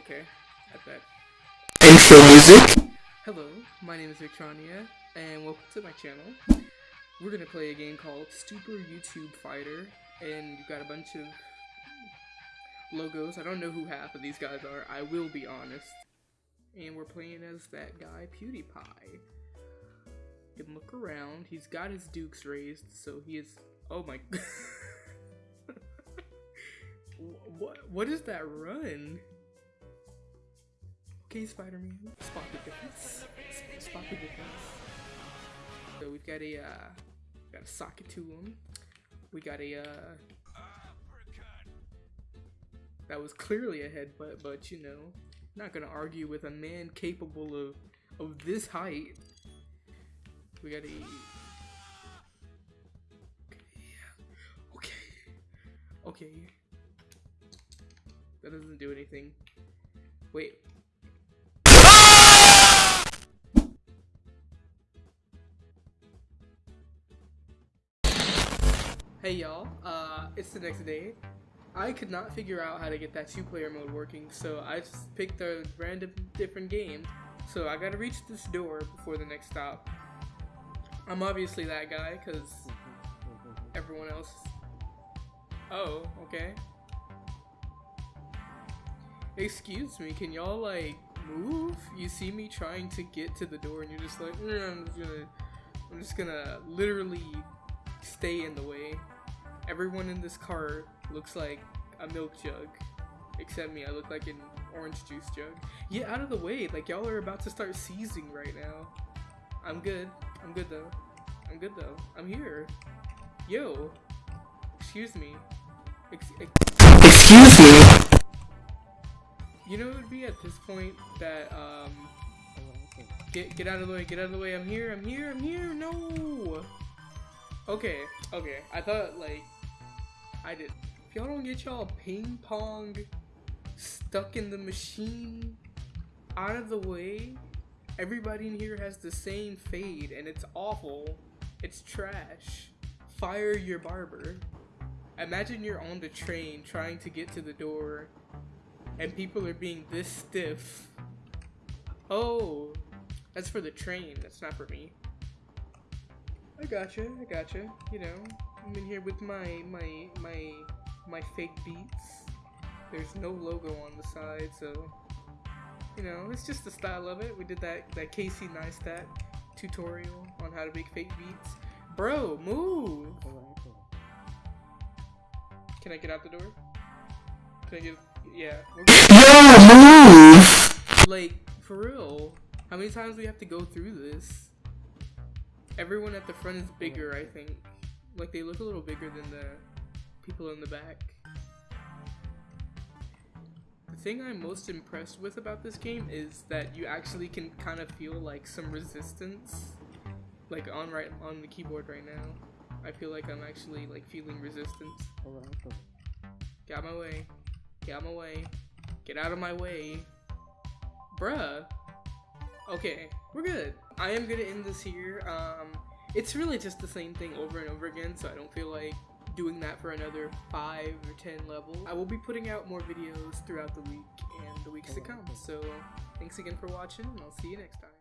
okay. I bet. Intro music. Hello, my name is Victronia, and welcome to my channel. We're gonna play a game called Super YouTube Fighter, and you've got a bunch of logos. I don't know who half of these guys are, I will be honest. And we're playing as that guy, PewDiePie. You can look around, he's got his dukes raised, so he is. Oh my. what, what is that run? Okay, Spider-Man, spot the difference. Spot the difference. So we've got a uh, got a socket to him. We got a uh, that was clearly a headbutt, but you know, not gonna argue with a man capable of of this height. We got a okay, okay, okay. That doesn't do anything. Wait, Hey y'all, uh, it's the next day. I could not figure out how to get that two player mode working, so I just picked a random different game. So I gotta reach this door before the next stop. I'm obviously that guy, because everyone else. Oh, okay. Excuse me, can y'all like move? You see me trying to get to the door and you're just like, mm, I'm just gonna, I'm just gonna literally stay in the way. Everyone in this car looks like a milk jug. Except me, I look like an orange juice jug. Get out of the way, like y'all are about to start seizing right now. I'm good. I'm good though. I'm good though. I'm here. Yo. Excuse me. Ex ex Excuse me. you know it would be at this point that um get get out of the way, get out of the way. I'm here. I'm here. I'm here. No. Okay, okay. I thought like I did. If y'all don't get y'all ping pong stuck in the machine out of the way, everybody in here has the same fade and it's awful. It's trash. Fire your barber. Imagine you're on the train trying to get to the door and people are being this stiff. Oh, that's for the train. That's not for me. I gotcha, I gotcha. You know, I'm in here with my my my my fake beats. There's no logo on the side, so you know, it's just the style of it. We did that that Casey Neistat tutorial on how to make fake beats. Bro, move! Can I get out the door? Can I get? Yeah. Yo, move. Like for real, how many times we have to go through this? Everyone at the front is bigger, I think. Like they look a little bigger than the people in the back. The thing I'm most impressed with about this game is that you actually can kind of feel like some resistance like on right on the keyboard right now. I feel like I'm actually like feeling resistance. Get out my way. Get out my way. Get out of my way. Bruh. Okay, we're good. I am gonna end this here. Um, it's really just the same thing over and over again, so I don't feel like doing that for another 5 or 10 levels. I will be putting out more videos throughout the week and the weeks to oh. come, so thanks again for watching, and I'll see you next time.